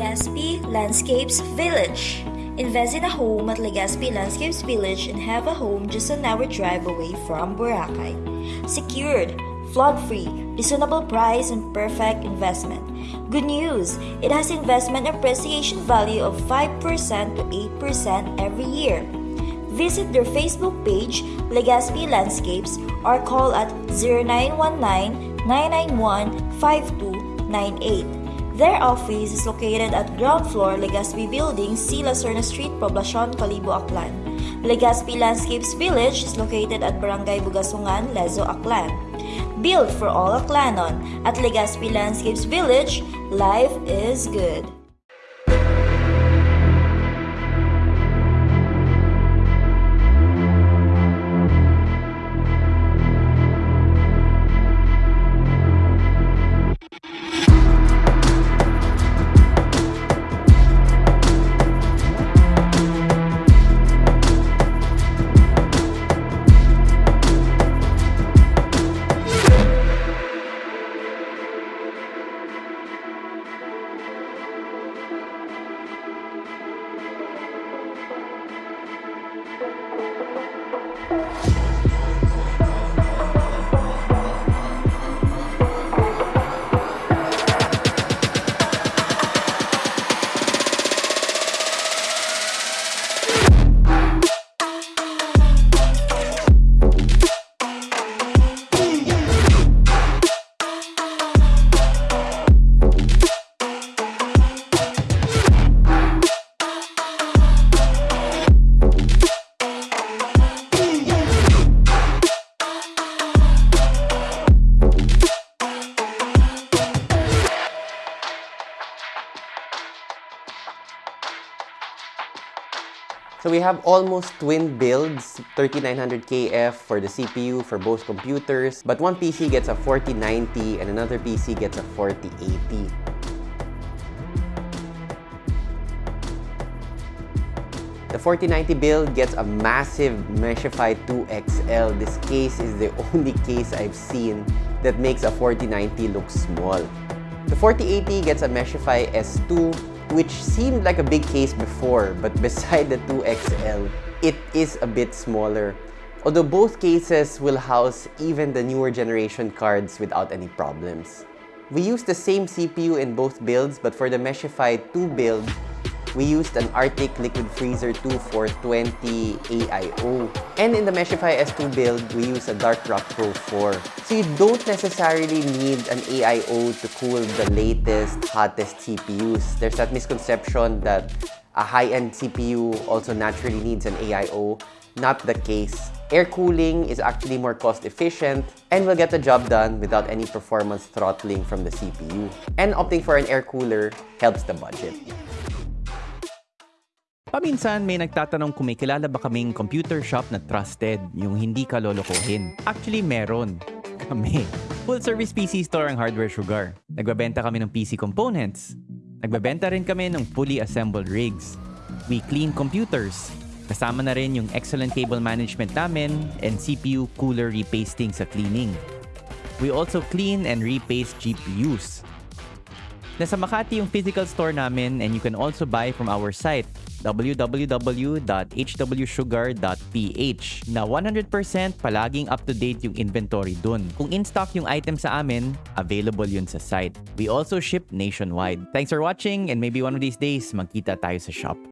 Landscapes Village. Invest in a home at Legazpi Landscapes Village and have a home just an hour drive away from Boracay. Secured, flood-free, reasonable price and perfect investment. Good news, it has investment appreciation value of 5% to 8% every year. Visit their Facebook page, Legazpi Landscapes, or call at 0919-991-5298. Their office is located at ground floor Legazpi Building, C. Lacerna Street, Poblacion, Calibo, Aklan. Legazpi Landscapes Village is located at Barangay Bugasungan, Lezo, Aklan. Built for all Aklanon. At Legazpi Landscapes Village, life is good. So we have almost twin builds, 3900 KF for the CPU for both computers, but one PC gets a 4090 and another PC gets a 4080. The 4090 build gets a massive Meshify 2 XL. This case is the only case I've seen that makes a 4090 look small. The 4080 gets a Meshify S2 which seemed like a big case before, but beside the 2XL, it is a bit smaller. Although both cases will house even the newer generation cards without any problems. We used the same CPU in both builds, but for the Meshify 2 build, we used an Arctic Liquid Freezer 2 420 AIO. And in the Meshify S2 build, we use a Dark Rock Pro 4. So you don't necessarily need an AIO to cool the latest, hottest CPUs. There's that misconception that a high-end CPU also naturally needs an AIO. Not the case. Air cooling is actually more cost efficient and will get the job done without any performance throttling from the CPU. And opting for an air cooler helps the budget. Paminsan may nagtatanong kung may kilala ba kaming computer shop na trusted, yung hindi ka lolokohin. Actually, meron. Kami. Full service PC store ang Hardware Sugar. Nagbabenta kami ng PC components. Nagbabenta rin kami ng fully assembled rigs. We clean computers. Kasama na rin yung excellent cable management namin and CPU cooler repasting sa cleaning. We also clean and repaste GPUs. Nasa Makati yung physical store namin and you can also buy from our site www.hwsugar.ph na 100% palaging up-to-date yung inventory dun. Kung in-stock yung item sa amin, available yun sa site. We also ship nationwide. Thanks for watching and maybe one of these days, magkita tayo sa shop.